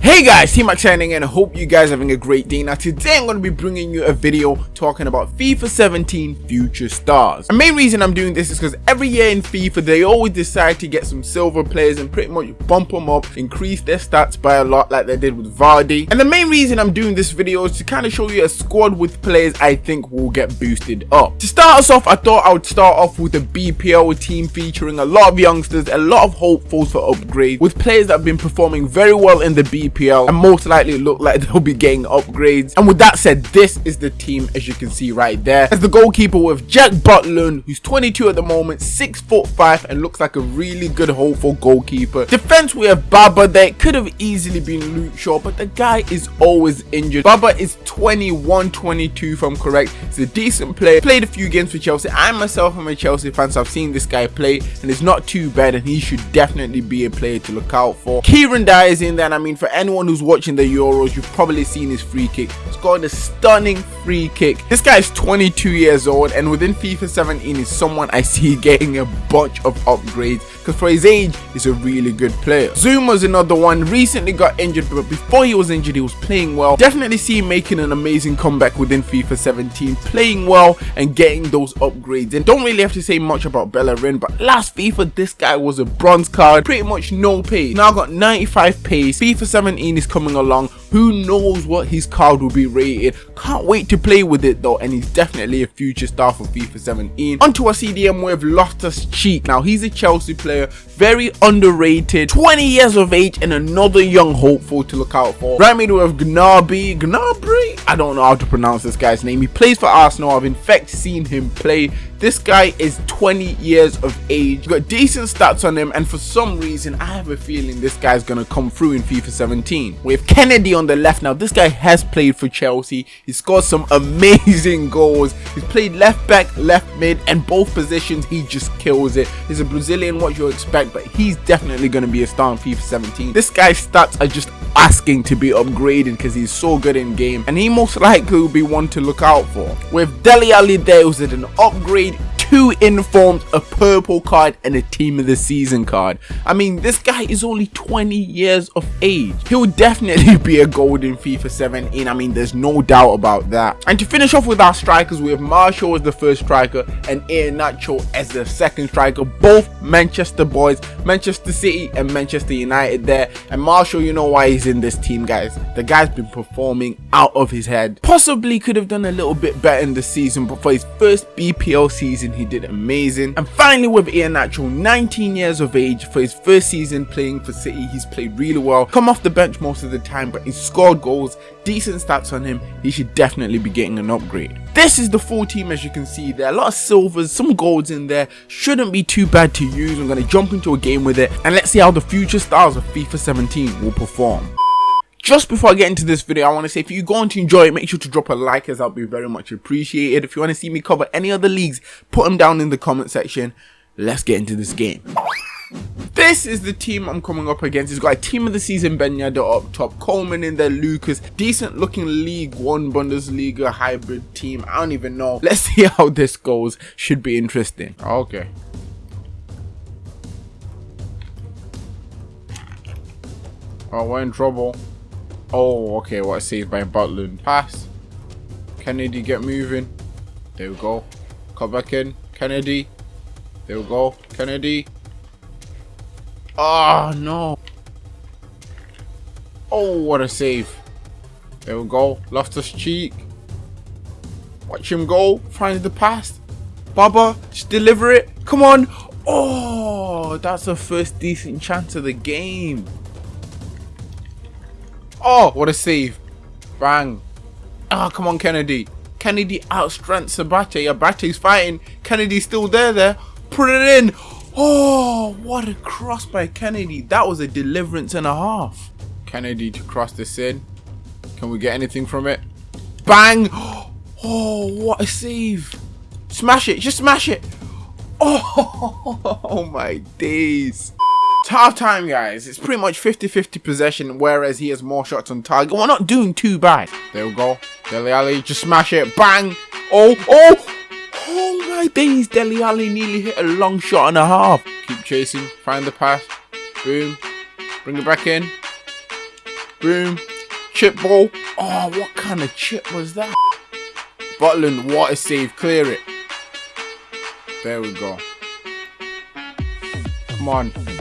Hey guys, T-Max signing and I hope you guys are having a great day. Now today I'm going to be bringing you a video talking about FIFA 17 future stars. The main reason I'm doing this is because every year in FIFA they always decide to get some silver players and pretty much bump them up, increase their stats by a lot like they did with Vardy. And the main reason I'm doing this video is to kind of show you a squad with players I think will get boosted up. To start us off, I thought I would start off with a BPL team featuring a lot of youngsters, a lot of hopefuls for upgrade, with players that have been performing very well in the BPL EPL and most likely look like they'll be getting upgrades. And with that said, this is the team as you can see right there. As the goalkeeper with Jack Butland, who's 22 at the moment, 6 foot 5 and looks like a really good hopeful goalkeeper. Defense we have Baba there. Could have easily been Luke Shaw, but the guy is always injured. Baba is 21, 22 if I'm correct. He's a decent player. Played a few games for Chelsea. I myself am a Chelsea fan, so I've seen this guy play and it's not too bad and he should definitely be a player to look out for. Kieran Dyer is in there and I mean for anyone who's watching the Euros, you've probably seen his free kick. Scored a stunning free kick. This guy is 22 years old and within FIFA 17 is someone I see getting a bunch of upgrades because for his age, he's a really good player. Zouma's another one, recently got injured, but before he was injured, he was playing well. Definitely see him making an amazing comeback within FIFA 17, playing well and getting those upgrades. And don't really have to say much about Bellerin, but last FIFA, this guy was a bronze card, pretty much no pace. Now got 95 pace. FIFA 17 17 is coming along. Who knows what his card will be rated. Can't wait to play with it though and he's definitely a future star for FIFA 17. Onto our CDM with Loftus Cheek. Now he's a Chelsea player, very underrated, 20 years of age and another young hopeful to look out for. Right middle with Gnabry, Gnabry? I don't know how to pronounce this guy's name. He plays for Arsenal. I've in fact seen him play this guy is 20 years of age, got decent stats on him, and for some reason, I have a feeling this guy's gonna come through in FIFA 17. We have Kenedy on the left now. This guy has played for Chelsea. He scored some amazing goals. He's played left back, left mid, and both positions, he just kills it. He's a Brazilian, what you expect, but he's definitely gonna be a star in FIFA 17. This guy's stats are just asking to be upgraded because he's so good in game and he most likely will be one to look out for. With Dele Alli there was an upgrade two informed, a purple card, and a team of the season card. I mean, this guy is only 20 years of age. He'll definitely be a golden FIFA 17. I mean, there's no doubt about that. And to finish off with our strikers, we have Martial as the first striker and Iheanacho as the second striker. Both Manchester boys, Manchester City and Manchester United there. And Martial, you know why he's in this team, guys. The guy's been performing out of his head. Possibly could have done a little bit better in the season, but for his first BPL season, he did amazing. And finally with Iheanacho, 19 years of age, for his first season playing for City, he's played really well. Come off the bench most of the time, but he's scored goals, decent stats on him. He should definitely be getting an upgrade. This is the full team as you can see there. are A lot of silvers, some golds in there. Shouldn't be too bad to use. I'm going to jump into a game with it and let's see how the future stars of FIFA 17 will perform. Just before I get into this video, I want to say if you're going to enjoy it, make sure to drop a like as that'll be very much appreciated. If you want to see me cover any other leagues, put them down in the comment section. Let's get into this game. This is the team I'm coming up against. It's got a team of the season Ben up top, Coleman in there, Lucas, decent looking League One Bundesliga hybrid team. I don't even know. Let's see how this goes. Should be interesting. Okay. Oh, we're in trouble. Oh, okay, what saved by Butland. Pass. Kenedy, get moving. There we go. Cut back in. Kenedy. There we go. Kenedy. Oh, no. Oh, what a save. There we go. Loftus Cheek. Watch him go. Finds the pass. Baba, just deliver it. Come on. Oh, that's the first decent chance of the game. Oh, what a save. Bang. Oh, come on, Kenedy. Kenedy outstrengths Abate. Abate's fighting. Kenedy's still there there. Put it in. Oh, what a cross by Kenedy. That was a deliverance and a half. Kenedy to cross this in. Can we get anything from it? Bang. Oh, what a save. Smash it. Just smash it. Oh, oh my days. Half time, guys. It's pretty much 50-50 possession, whereas he has more shots on target. We're not doing too bad. There we go. Dele Alli, just smash it. Bang. Oh, oh. Oh my days. Dele Alli nearly hit a long shot and a half. Keep chasing. Find the pass. Boom. Bring it back in. Boom. Chip ball. Oh, what kind of chip was that? Butland, water save, clear it. There we go. Come on.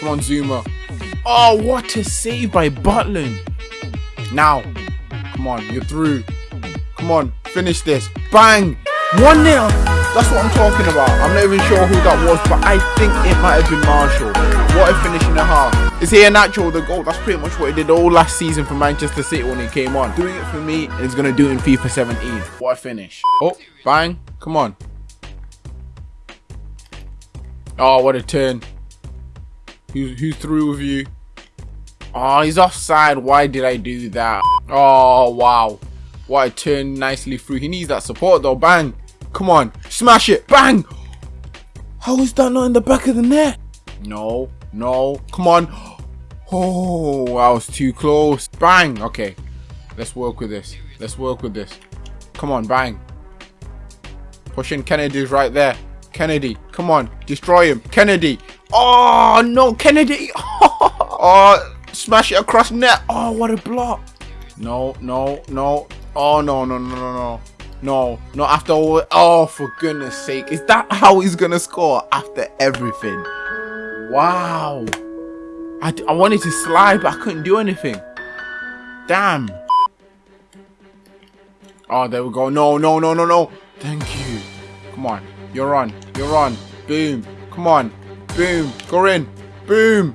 Come on, Zouma. Oh, what a save by Butland. Now. Come on, you're through. Come on, finish this. Bang! 1 0. That's what I'm talking about. I'm not even sure who that was, but I think it might have been Martial. What a finish in the half. Is he a natural the goal? That's pretty much what he did all last season for Manchester City when he came on. Doing it for me, and he's going to do it in FIFA 17. What a finish. Oh, bang. Come on. Oh, what a turn. Who, who threw with you? Oh, he's offside. Why did I do that? Oh, wow. What a turn nicely through. He needs that support though. Bang. Come on. Smash it. Bang. How is that not in the back of the net? No. No. Come on. Oh, I was too close. Bang. Okay. Let's work with this. Let's work with this. Come on. Bang. Pushing Kenedy's right there. Kenedy. Come on. Destroy him. Kenedy. Oh, no. Kenedy. oh, smash it across net. Oh, what a block. No, no, no. Oh, no, no, no, no, no. No, not after all. Oh, for goodness sake. Is that how he's going to score after everything? Wow. I, I wanted to slide, but I couldn't do anything. Damn. Oh, there we go. No, no, no, no, no. Thank you. Come on. You're on. You're on. Boom. Come on. Boom. Go in. Boom.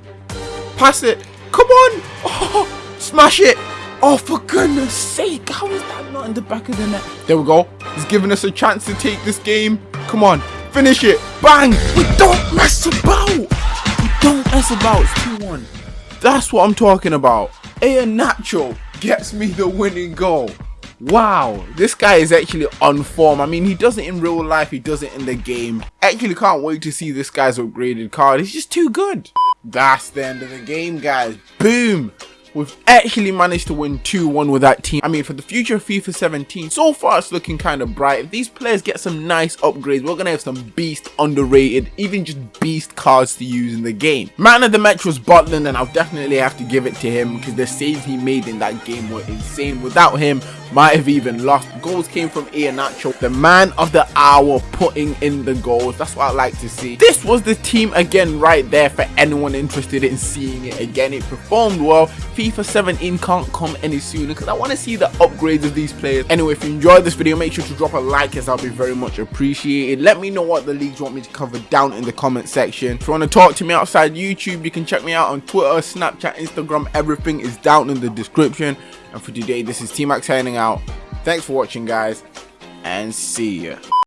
Pass it. Come on. Oh, smash it. Oh, for goodness sake. How is that not in the back of the net? There we go. He's giving us a chance to take this game. Come on. Finish it. Bang. We don't mess about. We don't mess about. It's 2-1. That's what I'm talking about. Iheanacho gets me the winning goal. Wow, this guy is actually on form. I mean, he does it in real life, he does it in the game. Actually can't wait to see this guy's upgraded card. He's just too good. That's the end of the game, guys. Boom. We've actually managed to win 2-1 with that team. I mean, for the future of FIFA 17, so far it's looking kind of bright. If these players get some nice upgrades, we're going to have some beast underrated, even just beast cards to use in the game. Man of the match was Butland, and I'll definitely have to give it to him because the saves he made in that game were insane. Without him, might have even lost. Goals came from Iheanacho, the man of the hour putting in the goals. That's what I like to see. This was the team again right there for anyone interested in seeing it again. It performed well. FIFA 17 can't come any sooner because I want to see the upgrades of these players. Anyway, if you enjoyed this video, make sure to drop a like as I'll be very much appreciated. Let me know what the leagues want me to cover down in the comment section. If you want to talk to me outside YouTube, you can check me out on Twitter, Snapchat, Instagram. Everything is down in the description. And for today, this is T-Max signing out. Thanks for watching, guys, and see ya.